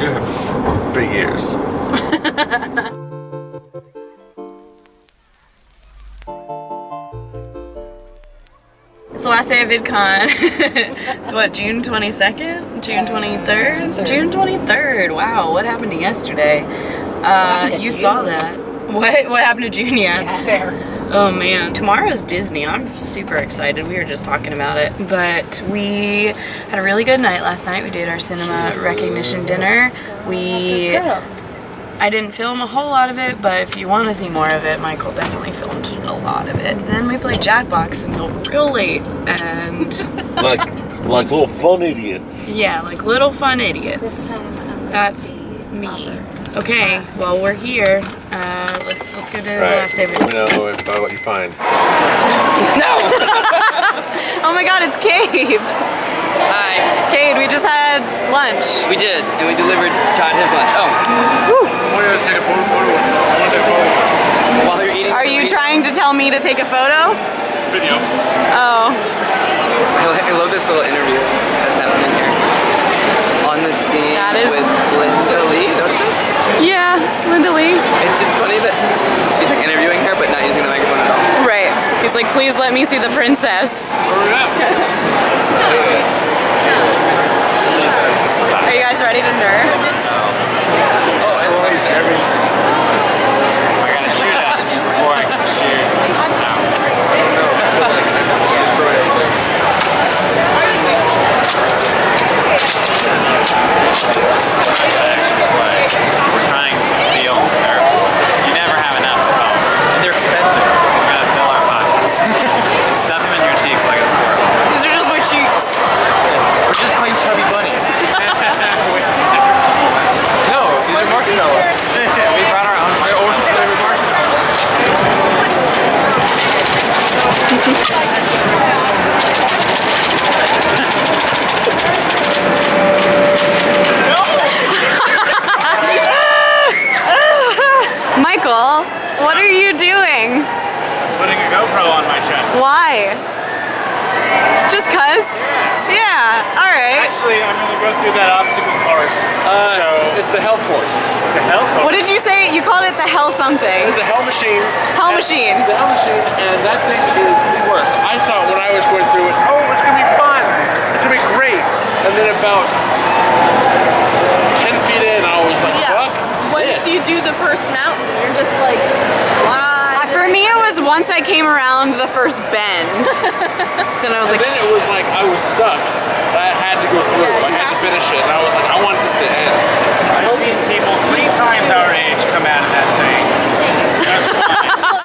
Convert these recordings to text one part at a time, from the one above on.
do have big ears. It's the last day of VidCon. it's what, June 22nd? June 23rd? June 23rd. Wow, what happened to yesterday? Uh, you saw that. What? What happened to June? Yeah. Fair. Oh man, tomorrow's Disney. I'm super excited. We were just talking about it. But we had a really good night last night. We did our cinema recognition dinner. We I didn't film a whole lot of it, but if you want to see more of it, Michael definitely filmed a lot of it. Then we played Jackbox until real late, and Like, like little fun idiots. yeah, like little fun idiots. That's me. Okay, well we're here. Uh, let's let's go to the last day of Let me know if, uh, what you find. No! oh my God, it's Cade. Hi, Cade, we just had lunch. we did, and we delivered Todd his lunch. Oh, while you're eating, Are you trying to tell me to take a photo? Video. Oh, I love this little interview that's happening here. On the scene That is- with Linda Lee. Is that what it says? yeah, Linda Lee. It's just funny that she's like interviewing her, but not using the microphone at all. Right. He's like, please let me see the princess. Are you guys ready to nerd? Oh, everybody's every. I gotta shoot at before I can shoot. We're trying to steal their. You never have enough. They're expensive. We're gonna fill our pockets. Stuff them in your cheeks like a squirrel. These are just my cheeks. We're just plain chubby bunny. no, these are marshmallows. we brought our own orange flavored marshmallows. Michael, what are you doing? Putting a GoPro on my chest. Why? Just cuz? Yeah, alright. Actually, I'm gonna go through that obstacle course. so It's the hell course. the hell course. What did you say? You called it the hell something. It's the hell machine. Hell machine. The hell machine, and that thing is the worst. I thought when I was going through it, oh, it's gonna be fun. It's gonna be great. And then about 10 feet in, I was like, fuck Once this. you do the first mountain, you're just like, why? Uh, For me, it was once I came around the first bend. then I was And like, then it was like I was stuck. I had to go through. I had to finish it, and I was like, I want this to end. I've seen people three times our age come out of that thing.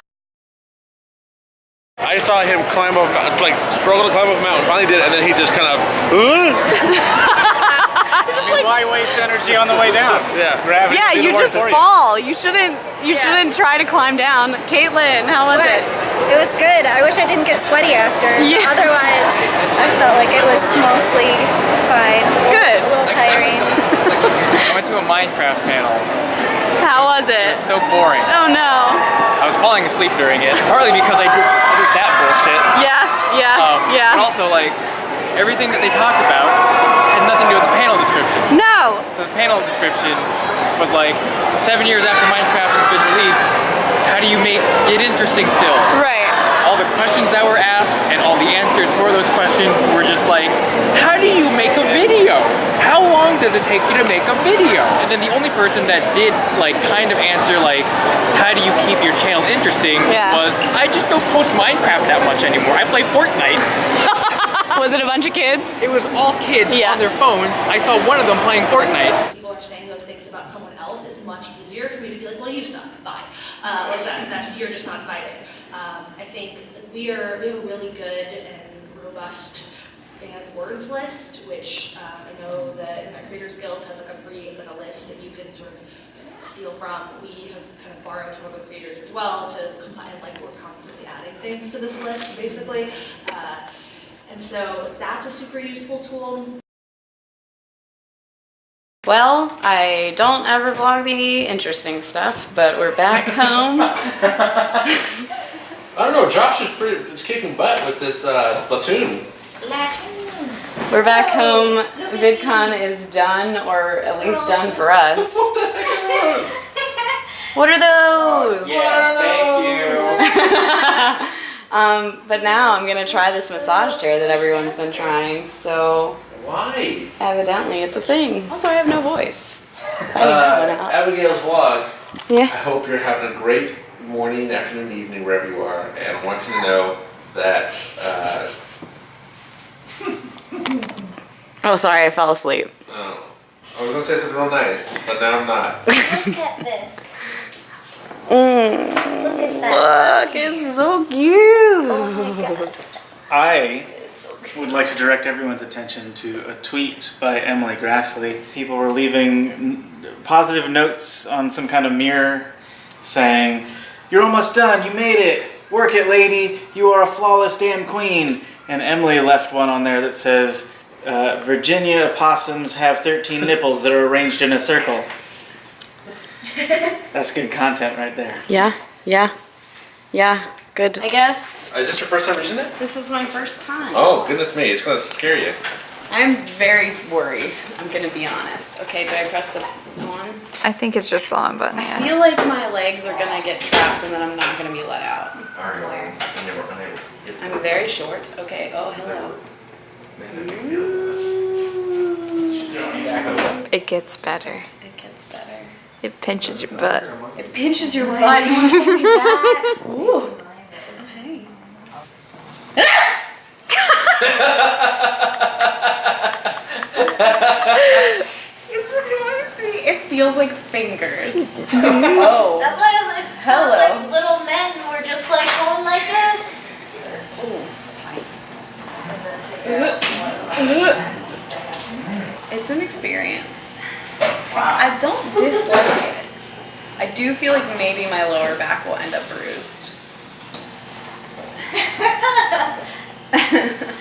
I saw him climb up, like struggle to climb up a mountain. Finally did, it, and then he just kind of, huh? I mean, why waste energy on the way down? Yeah. Gravity yeah, you just fall. You shouldn't. You shouldn't try to climb down. Caitlin, how was it? It was good. I wish I didn't get sweaty after. Yeah. Otherwise, I felt like it was mostly fine. Good. A little tiring. I went to a Minecraft panel. How was it? So boring. Oh no. I was falling asleep during it, partly because I did, that bullshit. Yeah. Yeah. Um, But yeah. also, like, everything that they talked about had nothing to do with the panel description. No. So the panel description was like, seven years after Minecraft has been released, how do you make it interesting still? Right. All the questions that were asked and all the answers for those questions were just like, how do you make a video? How long does it take you to make a video? And then the only person that did like kind of answer like, how do you keep your channel interesting Yeah. was, I just don't post Minecraft that much anymore. I play Fortnite. Was it a bunch of kids? It was all kids Yeah. on their phones. I saw one of them playing Fortnite. people are saying those things about someone else, it's much easier for me to be like, well, you suck, bye. Uh, that, that, you're just not invited. Um, I think we are, we have a really good and robust fan words list, which um, I know the Creators Guild has like a free, like a list that you can sort of steal from. We have kind of borrowed from other creators as well to compile, like we're constantly adding things to this list, basically. Uh, and so that's a super useful tool. Well, I don't ever vlog the interesting stuff, but we're back home. I don't know. Josh is pretty is kicking butt with this uh, Splatoon. We're back home. VidCon is done, or at least done for us. What are those? Yes, thank you. Um, but now I'm gonna try this massage chair that everyone's been trying. So Why? evidently it's a thing. Also, I have no voice. I need Uh, that one out. Abigail's vlog. Yeah. I hope you're having a great morning, afternoon, evening, wherever you are, and I want you to know that uh, Oh, sorry, I fell asleep. oh, I was gonna say something real nice, but now I'm not. Look at this. Mm, Look at that. look, it's so cute. Oh my god. I would like to direct everyone's attention to a tweet by Emily Graslie. People were leaving positive notes on some kind of mirror saying, You're almost done, you made it, work it, lady, you are a flawless damn queen. And Emily left one on there that says, uh, Virginia opossums have 13 nipples that are arranged in a circle. That's good content right there. Yeah, yeah, yeah. Good. I guess Is this your first time using it? this is my first time. Oh, goodness me, it's gonna scare you. I'm very worried. I'm gonna be honest. Okay, do I press the one? I think it's just the on button, yeah. I feel like my legs are gonna get trapped and then I'm not gonna be let out. Are you unable, unable to get I'm very short. Okay. Oh, hello. Mm. It gets better. It gets better. It pinches your butt. It pinches your butt. You want to hold me back? Ooh. Hey. It's reminds me. It feels like fingers. oh. That's why I was, it's Hello. like little men were just like going like this. It's an experience. I don't dislike it. I do feel like maybe my lower back will end up bruised.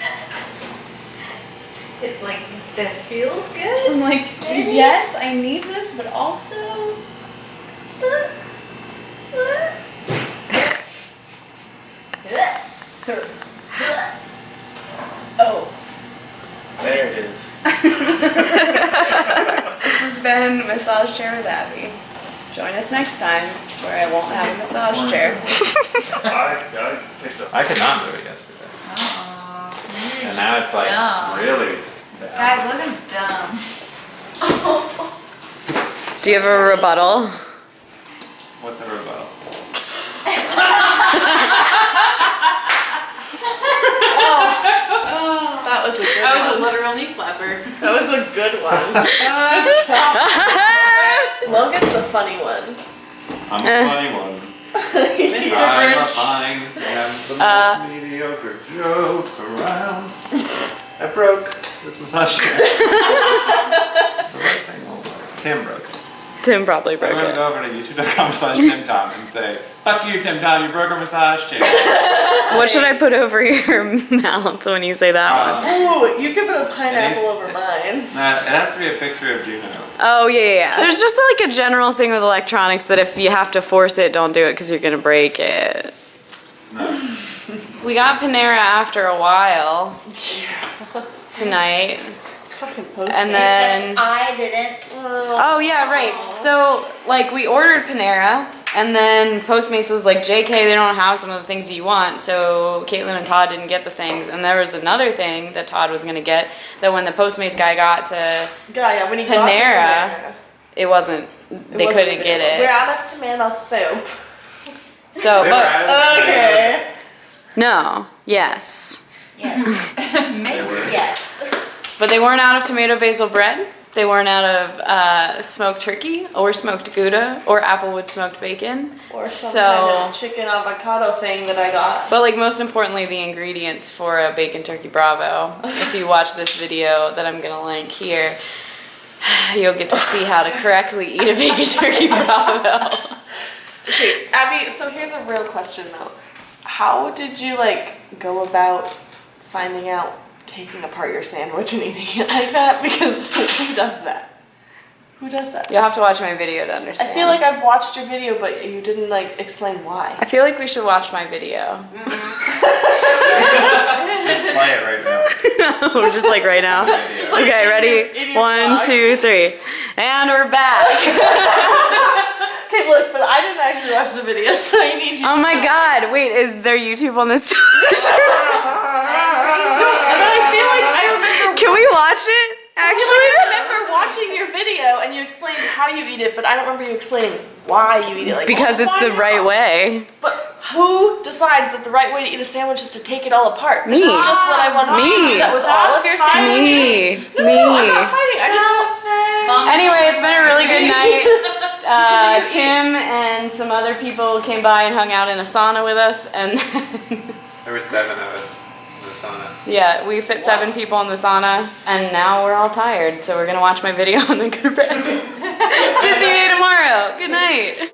It's like this feels good. I'm like, yes, I need this, but also. Oh, There it is. this has been Massage Chair with Abby. Join us next time where I won't have a massage chair. I, I picked up. I could not do it yesterday. and now it's like dumb. really bad. Guys, Logan's dumb. Do you have a rebuttal? What's a rebuttal? That was a good That was a literal knee slapper. That was a good one. Logan's a funny one. I'm a funny one. Mr. I'm a Grinch. fine. Have the Uh, most mediocre jokes around. I broke this massage chair. the right thing won't work. Tim broke it. Tim probably broke I'm broke gonna it. go over to youtube.com slash Tim Tom and say, fuck you Tim Tom, you broke our massage chair. What should I put over your mouth when you say that one? Um, Ooh, you could put a pineapple It over mine. nah, it has to be a picture of Juno. Oh yeah, yeah, yeah. There's just like a general thing with electronics that if you have to force it, don't do it because you're gonna break it. No. We got Panera after a while tonight, and then I didn't. Oh. oh yeah, right. So like we ordered Panera, and then Postmates was like, "JK, they don't have some of the things you want." So Caitlin and Todd didn't get the things, and there was another thing that Todd was gonna get that when the Postmates guy got to, Yeah, yeah, when he got to Panera. Panera, it wasn't. it They wasn't couldn't get it. We're out of tomato soup. So, but out of Okay. No, yes. Yes. Maybe. yes. But they weren't out of tomato basil bread. They weren't out of uh, smoked turkey or smoked gouda or applewood smoked bacon. Or some so, kind of chicken avocado thing that I got. but like most importantly, the ingredients for a bacon turkey bravo. if you watch this video that I'm gonna link here, you'll get to see how to correctly eat a bacon turkey bravo. Okay, Abby, so here's a real question though. How did you like go about finding out taking apart your sandwich and eating it like that? Because who does that? Who does that? You'll have to watch my video to understand. I feel like I've watched your video, but you didn't like explain why. I feel like we should watch my video. Mm-hmm. Just play it right now. just like right now. Okay, ready? One, two, three. And we're back. Okay, look, but I didn't actually watch the video, so I need you Oh to my god, wait, is there YouTube on this television? But I feel like I remember Can we watch it? I feel Actually? like I remember watching your video and you explained how you eat it, but I don't remember you explaining why you eat it. Like Because it's the right way. But who decides that the right way to eat a sandwich is to take it all apart? This Me. is just what I want to do. Me. That with all of your sandwiches. Me. No, I'm not fighting. I just Anyway, it's been a really good night. Uh, Tim and some other people came by and hung out in a sauna with us, and There were seven of us in the sauna. yeah, we fit seven people in the sauna, and now we're all tired, so we're gonna watch my video and then go to bed. Disney day tomorrow. Good night.